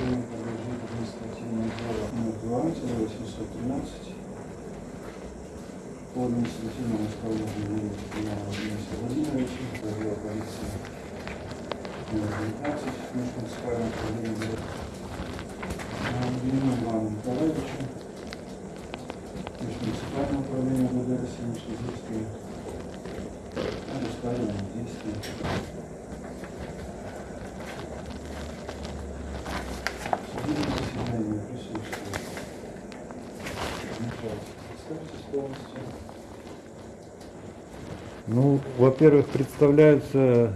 решение подлежит административному делу номер 2 813 по административному исполнению Степанова Дениса Владимировича, отдел полиции номер 19 межмуниципального управления Ильину Ивану Николаевичу, межмуниципальное управление ГД России Шизовской, о доставленном действии. Ну, во-первых, представляются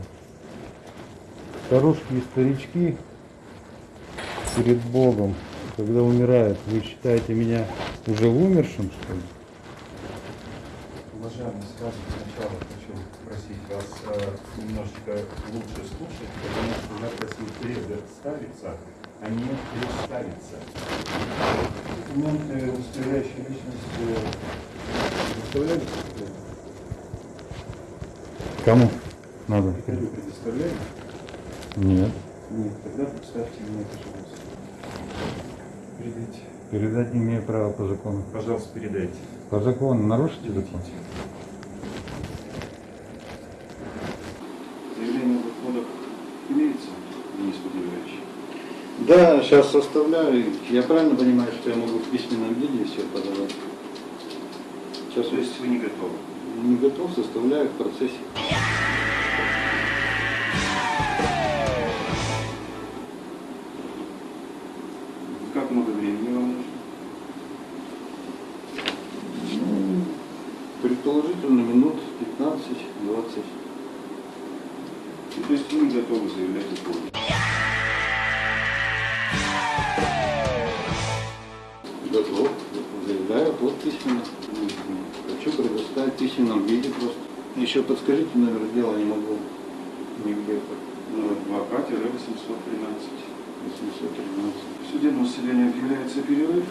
старушки и старички перед Богом, когда умирают. Вы считаете меня уже умершим, что ли? Уважаемый, сразу сначала хочу попросить вас э, немножечко лучше слушать, потому что я просил представиться, а не представиться. Документы, удостоверяющие личность, э, доставляли? Кому надо? Приходю, предоставляли? Нет. Нет, тогда представьте мне, пожалуйста. Передайте. Передать не имею права по закону. Пожалуйста, передайте. По закону нарушите закон? Да, сейчас составляю. Я правильно понимаю, что я могу в письменном виде все подавать? Сейчас То есть вы не готовы? не готов, составляю в процессе. Как много времени вам нужно? Предположительно минут 15-20. И То есть вы не готовы заявлять отходы? Готов. Заявляю плод письменно. Хочу предоставить в письменном виде просто. Еще подскажите номер дела, не могу нигде. Номер 2 813 813. В суде на население объявляется перерыв